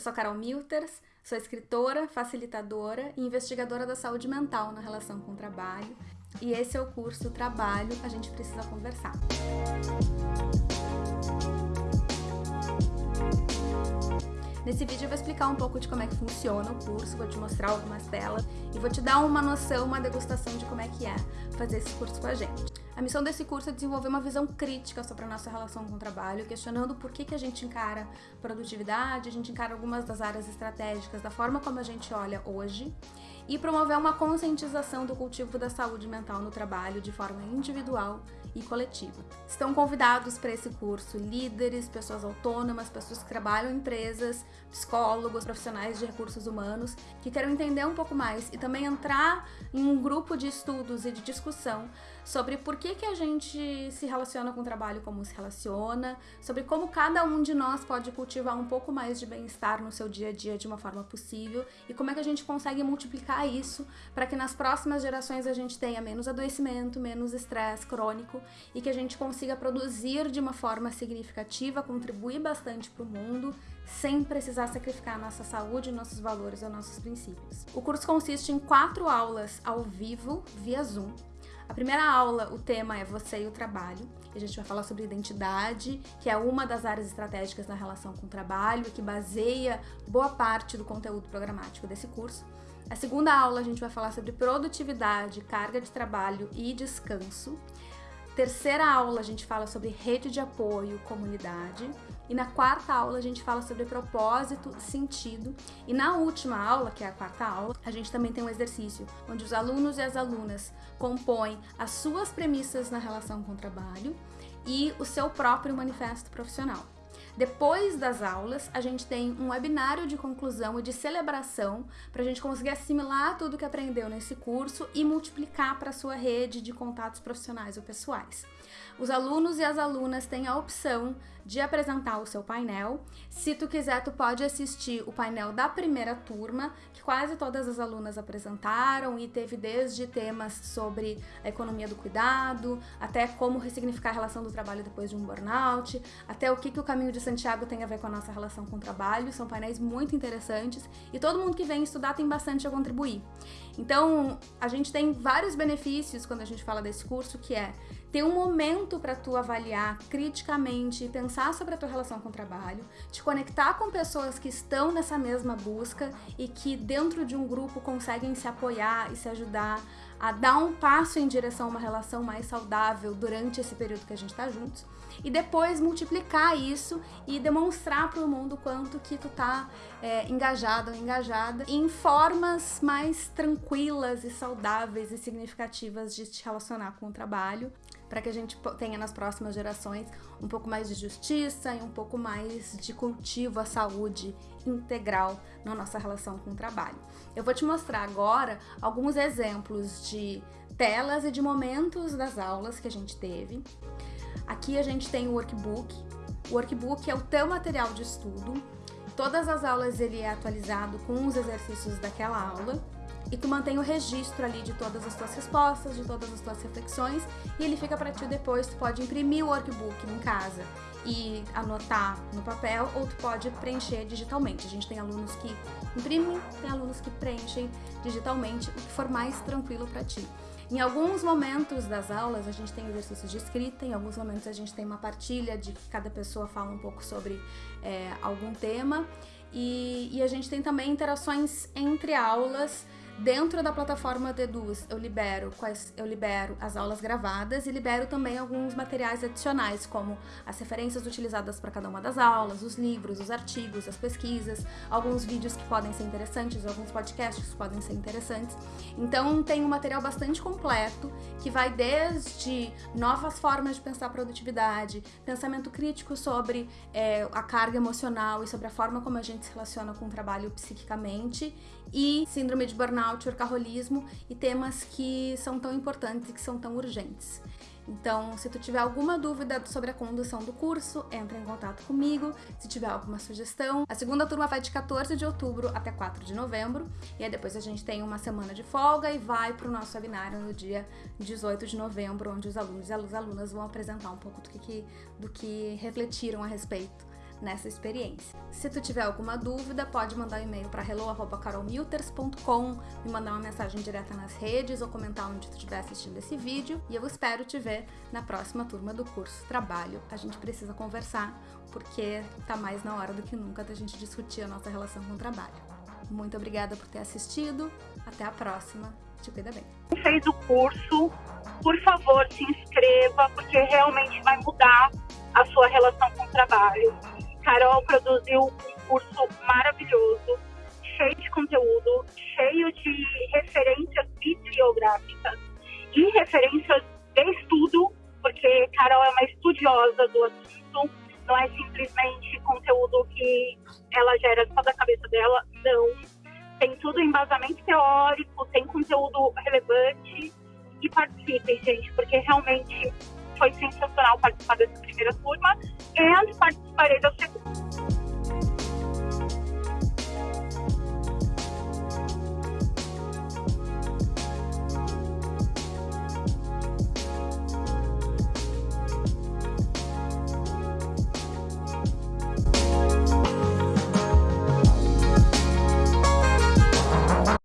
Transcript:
Eu sou Carol Milters, sou escritora, facilitadora e investigadora da saúde mental na relação com o trabalho. E esse é o curso Trabalho, a gente precisa conversar. Nesse vídeo eu vou explicar um pouco de como é que funciona o curso, vou te mostrar algumas telas e vou te dar uma noção, uma degustação de como é que é fazer esse curso com a gente. A missão desse curso é desenvolver uma visão crítica sobre a nossa relação com o trabalho, questionando por que, que a gente encara produtividade, a gente encara algumas das áreas estratégicas, da forma como a gente olha hoje, e promover uma conscientização do cultivo da saúde mental no trabalho de forma individual e coletiva. Estão convidados para esse curso líderes, pessoas autônomas, pessoas que trabalham em empresas, psicólogos, profissionais de recursos humanos que queiram entender um pouco mais e também entrar em um grupo de estudos e de discussão sobre por que, que a gente se relaciona com o trabalho como se relaciona, sobre como cada um de nós pode cultivar um pouco mais de bem-estar no seu dia a dia de uma forma possível e como é que a gente consegue multiplicar isso para que nas próximas gerações a gente tenha menos adoecimento, menos estresse crônico e que a gente consiga produzir de uma forma significativa, contribuir bastante para o mundo sem precisar sacrificar nossa saúde, nossos valores ou nossos princípios. O curso consiste em quatro aulas ao vivo via Zoom a primeira aula, o tema é Você e o Trabalho. E a gente vai falar sobre identidade, que é uma das áreas estratégicas na relação com o trabalho e que baseia boa parte do conteúdo programático desse curso. A segunda aula, a gente vai falar sobre produtividade, carga de trabalho e descanso. Terceira aula, a gente fala sobre rede de apoio, comunidade. E na quarta aula a gente fala sobre propósito, sentido. E na última aula, que é a quarta aula, a gente também tem um exercício onde os alunos e as alunas compõem as suas premissas na relação com o trabalho e o seu próprio manifesto profissional. Depois das aulas, a gente tem um webinário de conclusão e de celebração para a gente conseguir assimilar tudo que aprendeu nesse curso e multiplicar para a sua rede de contatos profissionais ou pessoais. Os alunos e as alunas têm a opção de apresentar o seu painel. Se tu quiser, tu pode assistir o painel da primeira turma, que quase todas as alunas apresentaram e teve desde temas sobre a economia do cuidado, até como ressignificar a relação do trabalho depois de um burnout, até o que, que o caminho de Santiago tem a ver com a nossa relação com o trabalho. São painéis muito interessantes e todo mundo que vem estudar tem bastante a contribuir. Então, a gente tem vários benefícios quando a gente fala desse curso, que é ter um momento para tu avaliar criticamente pensar sobre a tua relação com o trabalho, te conectar com pessoas que estão nessa mesma busca e que dentro de um grupo conseguem se apoiar e se ajudar a dar um passo em direção a uma relação mais saudável durante esse período que a gente está juntos e depois multiplicar isso e demonstrar para o mundo quanto que tu tá é, engajado ou engajada em formas mais tranquilas e saudáveis e significativas de te relacionar com o trabalho para que a gente tenha nas próximas gerações um pouco mais de justiça e um pouco mais de cultivo à saúde integral na nossa relação com o trabalho. Eu vou te mostrar agora alguns exemplos de telas e de momentos das aulas que a gente teve. Aqui a gente tem o workbook. O workbook é o teu material de estudo. Todas as aulas ele é atualizado com os exercícios daquela aula e tu mantém o registro ali de todas as tuas respostas, de todas as tuas reflexões e ele fica para ti depois, tu pode imprimir o workbook em casa e anotar no papel ou tu pode preencher digitalmente. A gente tem alunos que imprimem, tem alunos que preenchem digitalmente, o que for mais tranquilo para ti. Em alguns momentos das aulas a gente tem exercícios de escrita, em alguns momentos a gente tem uma partilha de que cada pessoa fala um pouco sobre é, algum tema. E, e a gente tem também interações entre aulas Dentro da plataforma Deduz, eu libero, quais, eu libero as aulas gravadas e libero também alguns materiais adicionais, como as referências utilizadas para cada uma das aulas, os livros, os artigos, as pesquisas, alguns vídeos que podem ser interessantes, alguns podcasts que podem ser interessantes. Então tem um material bastante completo que vai desde novas formas de pensar produtividade, pensamento crítico sobre é, a carga emocional e sobre a forma como a gente se relaciona com o trabalho psiquicamente e síndrome de burnout, workaholismo e temas que são tão importantes e que são tão urgentes. Então, se tu tiver alguma dúvida sobre a condução do curso, entre em contato comigo. Se tiver alguma sugestão, a segunda turma vai de 14 de outubro até 4 de novembro, e aí depois a gente tem uma semana de folga e vai para o nosso webinário no dia 18 de novembro, onde os alunos e as alunas vão apresentar um pouco do que, do que refletiram a respeito nessa experiência. Se tu tiver alguma dúvida, pode mandar um e-mail para hello@carolmilters.com, me mandar uma mensagem direta nas redes ou comentar onde tu estiver assistindo esse vídeo e eu espero te ver na próxima turma do curso Trabalho. A gente precisa conversar porque tá mais na hora do que nunca da gente discutir a nossa relação com o trabalho. Muito obrigada por ter assistido. Até a próxima. Te cuida bem. Fez o curso, por favor, se inscreva, porque realmente vai mudar a sua relação com o trabalho. Carol produziu um curso maravilhoso, cheio de conteúdo, cheio de referências bibliográficas e referências de estudo, porque Carol é uma estudiosa do assunto, não é simplesmente conteúdo que ela gera só da cabeça dela, não. Tem tudo embasamento teórico, tem conteúdo relevante e participem, gente, porque realmente foi sensacional participar dessa primeira turma e participarei da segunda.